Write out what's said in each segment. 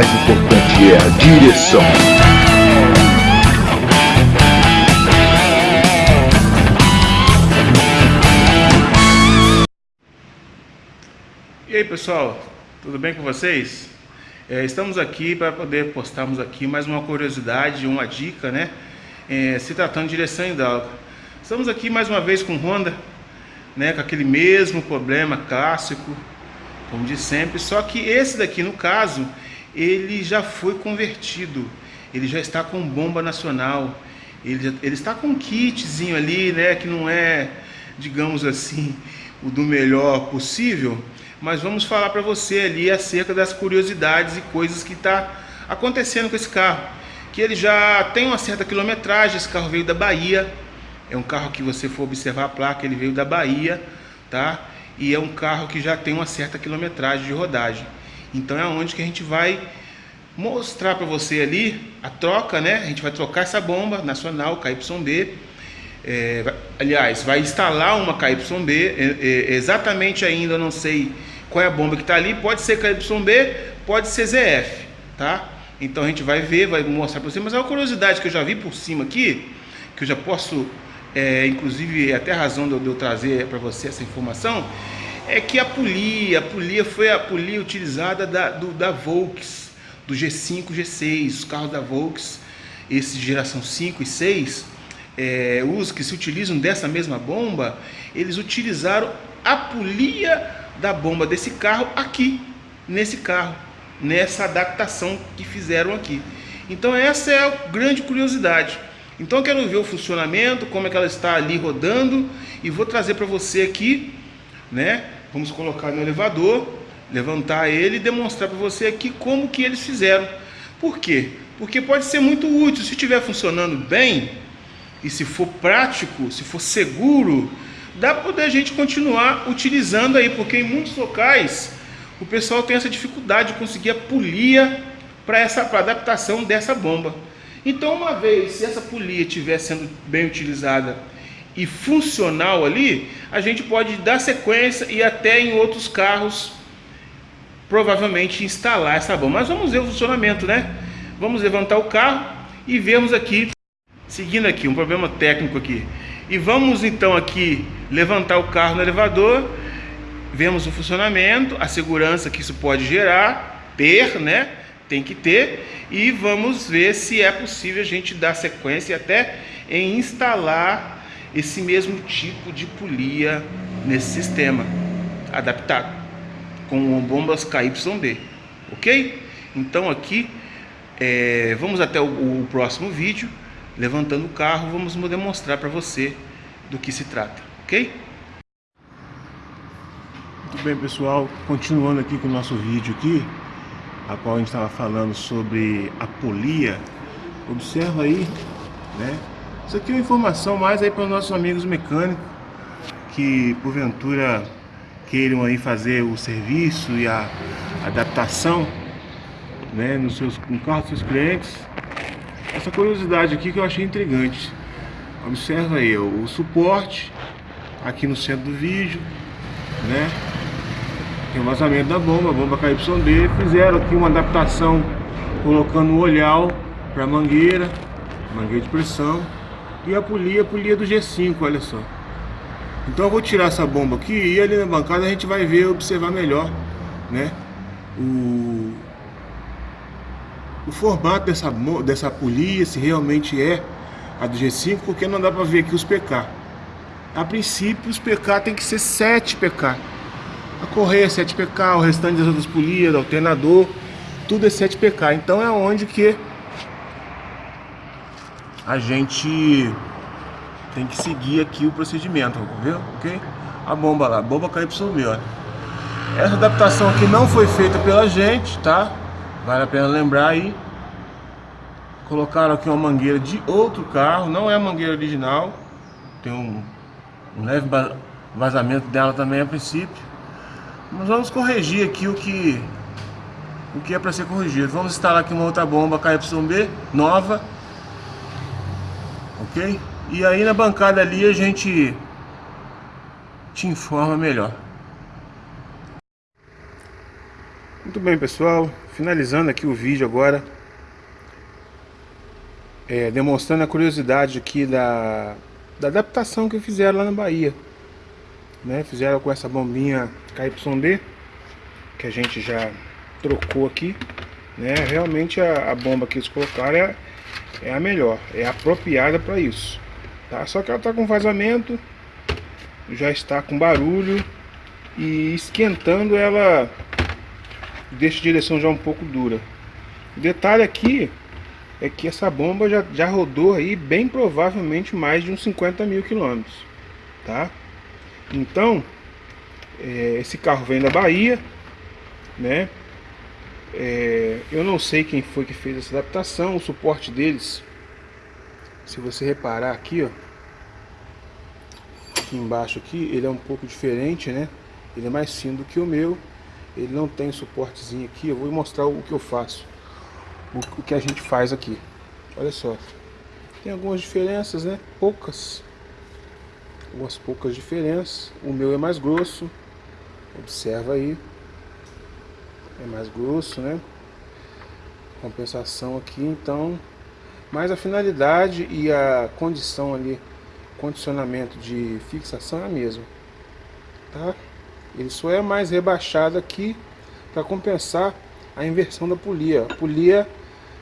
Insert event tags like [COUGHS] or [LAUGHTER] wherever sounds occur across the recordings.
mais importante é a direção. E aí pessoal, tudo bem com vocês? É, estamos aqui para poder postarmos aqui mais uma curiosidade, uma dica, né? É, se tratando de direção hidráulica. Estamos aqui mais uma vez com Honda, né? Com aquele mesmo problema clássico, como de sempre. Só que esse daqui, no caso, ele já foi convertido. Ele já está com bomba nacional. Ele, já, ele está com um kitzinho ali, né? Que não é, digamos assim, o do melhor possível mas vamos falar para você ali acerca das curiosidades e coisas que está acontecendo com esse carro. Que ele já tem uma certa quilometragem, esse carro veio da Bahia, é um carro que você for observar a placa, ele veio da Bahia, tá? E é um carro que já tem uma certa quilometragem de rodagem. Então é onde que a gente vai mostrar para você ali a troca, né? A gente vai trocar essa bomba nacional KYB. É, aliás, vai instalar uma KYB, é, é, exatamente ainda, eu não sei qual é a bomba que está ali, pode ser KYB, pode ser ZF, tá? Então a gente vai ver, vai mostrar para você, mas é uma curiosidade que eu já vi por cima aqui, que eu já posso, é, inclusive é até a razão de eu, trazer para você essa informação, é que a polia, a polia foi a polia utilizada da, do, da Volks, do G5, G6, os carros da Volks, esses de geração 5 e 6, é, os que se utilizam dessa mesma bomba, eles utilizaram a polia da bomba desse carro aqui, nesse carro, nessa adaptação que fizeram aqui. Então essa é a grande curiosidade. Então eu quero ver o funcionamento, como é que ela está ali rodando e vou trazer para você aqui, né? Vamos colocar no elevador, levantar ele e demonstrar para você aqui como que eles fizeram. Por quê? Porque pode ser muito útil, se estiver funcionando bem e se for prático, se for seguro, dá para poder a gente continuar utilizando aí, porque em muitos locais o pessoal tem essa dificuldade de conseguir a polia para essa pra adaptação dessa bomba. Então, uma vez se essa polia estiver sendo bem utilizada e funcional ali, a gente pode dar sequência e até em outros carros provavelmente instalar essa bomba. Mas vamos ver o funcionamento, né? Vamos levantar o carro e vemos aqui, seguindo aqui, um problema técnico aqui. E vamos então aqui levantar o carro no elevador, vemos o funcionamento, a segurança que isso pode gerar, ter, né? Tem que ter, e vamos ver se é possível a gente dar sequência até em instalar esse mesmo tipo de polia nesse sistema adaptado com bombas KYD, ok? Então aqui é, vamos até o, o próximo vídeo levantando o carro, vamos demonstrar para você do que se trata, ok? Muito bem pessoal, continuando aqui com o nosso vídeo aqui, a qual a gente estava falando sobre a polia, observa aí, né? Isso aqui é uma informação mais aí para os nossos amigos mecânicos que porventura queiram aí fazer o serviço e a adaptação né, nos seus, no carro dos seus clientes essa curiosidade aqui que eu achei intrigante. Observa aí o, suporte aqui no centro do vídeo, né? Tem o vazamento da bomba, a bomba KYD. Fizeram aqui uma adaptação colocando um olhal para mangueira, mangueira de pressão. E a polia, a polia do G5, olha só. Então eu vou tirar essa bomba aqui e ali na bancada a gente vai ver, observar melhor, né? O, o formato dessa, dessa polia, se realmente é a do G5, porque não dá para ver aqui os PK. A princípio, os PK tem que ser 7 PK. A correia é 7 PK, o restante das outras polias, alternador, tudo é 7 PK. Então é onde que a gente tem que seguir aqui o procedimento, viu? Ok? A bomba lá, bomba KYB, olha. Essa adaptação aqui não foi feita pela gente, tá? Vale a pena lembrar aí. Colocaram aqui uma mangueira de outro carro, não é a mangueira original. Tem um, um leve vazamento dela também a princípio. Mas vamos corrigir aqui o que o que é para ser corrigido. Vamos instalar aqui uma outra bomba KYB nova. Ok? E aí na bancada ali a gente te informa melhor. Muito bem pessoal, finalizando aqui o vídeo agora, é, demonstrando a curiosidade aqui da, da adaptação que fizeram lá na Bahia. Né? Fizeram com essa bombinha KYB, que a gente já trocou aqui. Né? Realmente a, a bomba que eles colocaram é, é a melhor, é apropriada para isso. Tá? Só que ela está com vazamento, já está com barulho e esquentando ela deixa a direção já um pouco dura. O detalhe aqui é que essa bomba já, já rodou aí bem provavelmente mais de uns 50 mil quilômetros, tá? Então, é, esse carro vem da Bahia, né? É, eu não sei quem foi que fez essa adaptação, o suporte deles, se você reparar aqui, ó, aqui embaixo aqui, ele é um pouco diferente, né? Ele é mais fino do que o meu, ele não tem suportezinho aqui, eu vou mostrar o que eu faço, o, que a gente faz aqui. Olha só, tem algumas diferenças, né? Poucas, algumas poucas diferenças. O meu é mais grosso, observa aí, é mais grosso, né? Compensação aqui, então, mas a finalidade e a condição ali, condicionamento de fixação é a mesma, tá? Ele só é mais rebaixado aqui para compensar a inversão da polia. A polia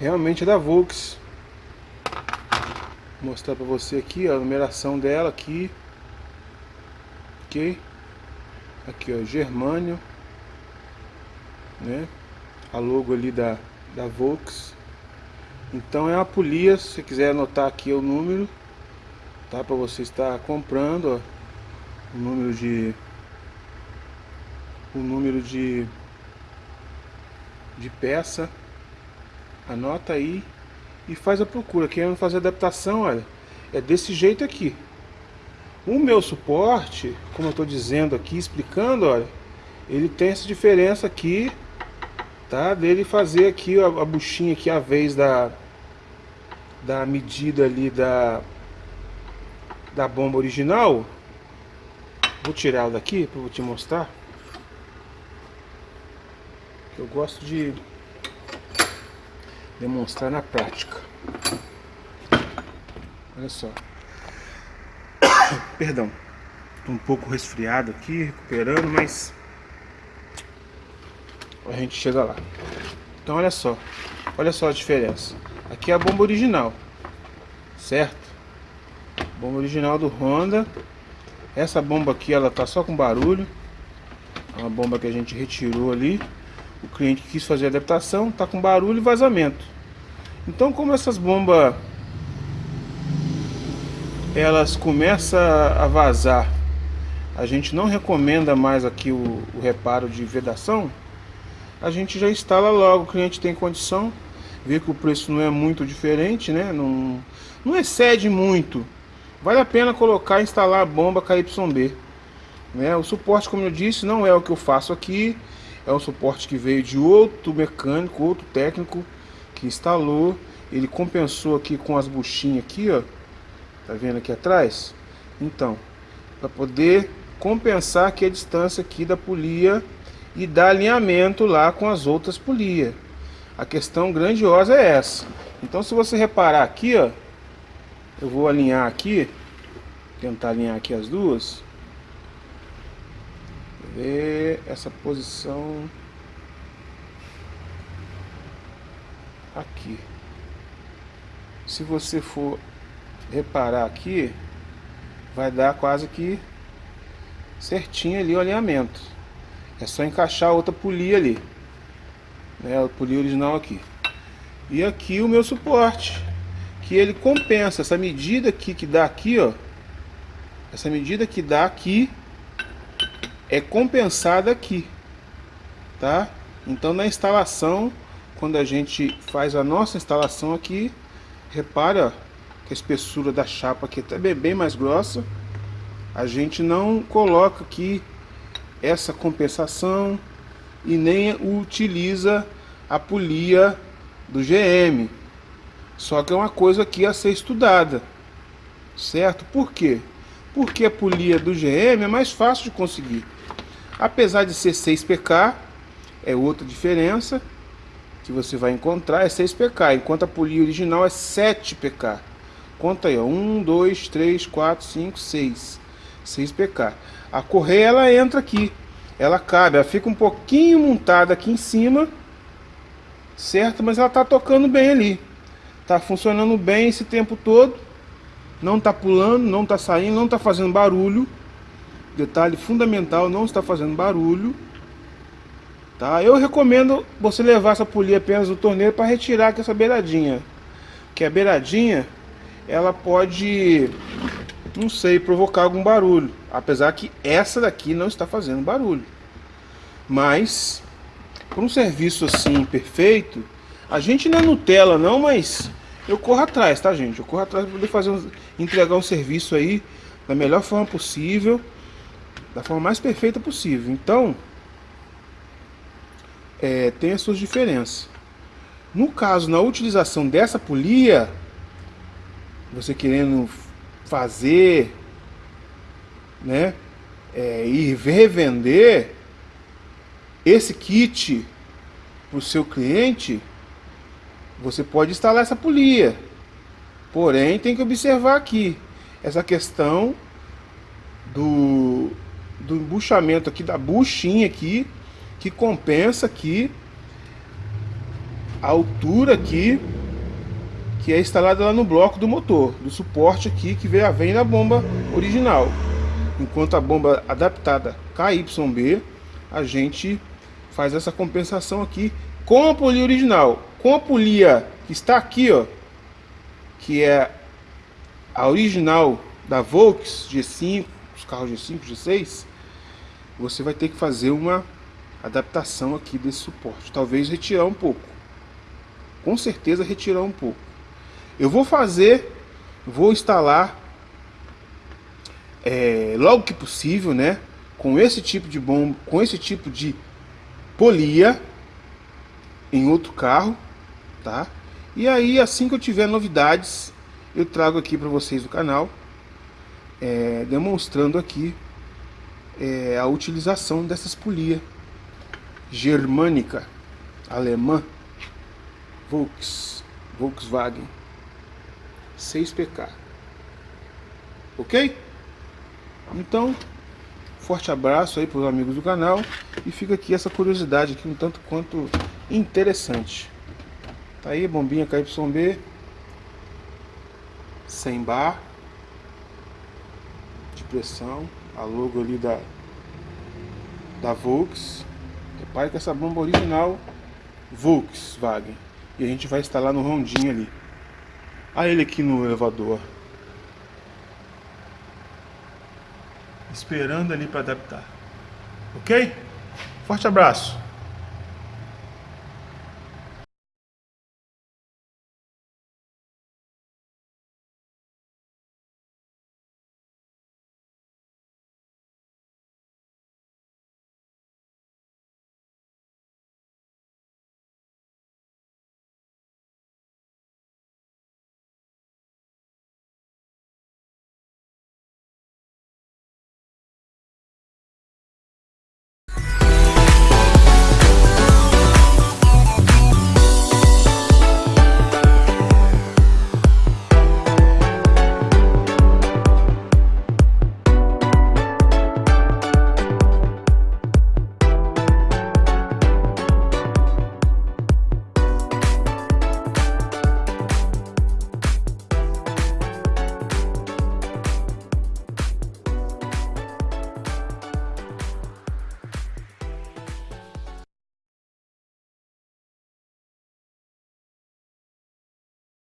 realmente é da Volks. Mostrar para você aqui a numeração dela aqui. Ok? Aqui ó, Germânio. Né? A logo ali da, da Volks. Então é uma polia, se você quiser anotar aqui o número, tá? Para você estar comprando, ó, o número de o número de, de peça, anota aí e faz a procura. Querendo fazer adaptação, olha, é desse jeito aqui. O meu suporte, como eu estou dizendo aqui, explicando, olha, ele tem essa diferença aqui, tá? Dele fazer aqui a, a buchinha aqui, a vez da, da medida ali da, da bomba original. Vou tirar ela daqui para te mostrar. Eu gosto de demonstrar na prática. Olha só. [COUGHS] Perdão. Estou um pouco resfriado aqui, recuperando, mas a gente chega lá. Então olha só. Olha só a diferença. Aqui é a bomba original. Certo? Bomba original do Honda. Essa bomba aqui ela tá só com barulho. É uma bomba que a gente retirou ali o cliente quis fazer adaptação, está com barulho e vazamento. Então como essas bombas elas começam a vazar, a gente não recomenda mais aqui o, o reparo de vedação, a gente já instala logo, o cliente tem condição, vê que o preço não é muito diferente, né? não, não excede muito, vale a pena colocar e instalar a bomba KYB. Né? O suporte, como eu disse, não é o que eu faço aqui, é um suporte que veio de outro mecânico, outro técnico que instalou. Ele compensou aqui com as buchinhas aqui, ó. Tá vendo aqui atrás? Então, para poder compensar aqui a distância aqui da polia e dar alinhamento lá com as outras polias. A questão grandiosa é essa. Então, se você reparar aqui, ó, eu vou alinhar aqui, tentar alinhar aqui as duas ver essa posição aqui. Se você for reparar aqui, vai dar quase que certinho ali o alinhamento. É só encaixar outra polia ali. Né, a polia original aqui. E aqui o meu suporte, que ele compensa essa medida aqui que dá aqui, ó. Essa medida que dá aqui é compensada aqui, tá? Então na instalação, quando a gente faz a nossa instalação aqui, repara que a espessura da chapa aqui é bem mais grossa. A gente não coloca aqui essa compensação e nem utiliza a polia do GM. Só que é uma coisa aqui a ser estudada, certo? Por quê? Porque a polia do GM é mais fácil de conseguir. Apesar de ser 6PK, é outra diferença, que você vai encontrar é 6 pk, enquanto a polia original é 7 pk. Conta aí, ó, 1, 2, 3, 4, 5, 6. 6 pk. A correia ela entra aqui, ela cabe, ela fica um pouquinho montada aqui em cima, certo? Mas ela tá tocando bem ali. Tá funcionando bem esse tempo todo. Não tá pulando, não tá saindo, não tá fazendo barulho. Detalhe fundamental, não está fazendo barulho. Tá? Eu recomendo você levar essa polia apenas no torneiro para retirar essa beiradinha. Que a beiradinha, ela pode, não sei, provocar algum barulho. Apesar que essa daqui não está fazendo barulho. Mas, para um serviço assim perfeito, a gente não é Nutella não, mas eu corro atrás, tá gente? Eu corro atrás para poder fazer um, entregar um serviço aí da melhor forma possível, da forma mais perfeita possível. Então, é, tem as suas diferenças. No caso, na utilização dessa polia, você querendo fazer, né, é, e revender esse kit para o seu cliente, você pode instalar essa polia. Porém, tem que observar aqui essa questão do, do embuchamento aqui, da buchinha aqui, que compensa aqui a altura aqui que é instalada lá no bloco do motor, do suporte aqui que vem da bomba original. Enquanto a bomba adaptada KYB, a gente faz essa compensação aqui com a polia original. Com a polia que está aqui, ó, que é a original da Volks G5, os carros G5, G6, você vai ter que fazer uma adaptação aqui desse suporte. Talvez retirar um pouco. Com certeza retirar um pouco. Eu vou fazer, vou instalar é, logo que possível, né? Com esse tipo de bomba, com esse tipo de polia em outro carro, tá? E aí, assim que eu tiver novidades, eu trago aqui para vocês no canal, é, demonstrando aqui é, a utilização dessas polias germânica, alemã, Volks, Volkswagen, 6PK. Ok? Então, forte abraço aí para os amigos do canal e fica aqui essa curiosidade aqui um tanto quanto interessante. Tá aí, bombinha KYB, sem bar, de pressão, a logo ali da, da Volks. Repare que essa bomba original Volkswagen. E a gente vai instalar no rondinho ali. Olha ele aqui no elevador. Esperando ali para adaptar. Ok? Forte abraço.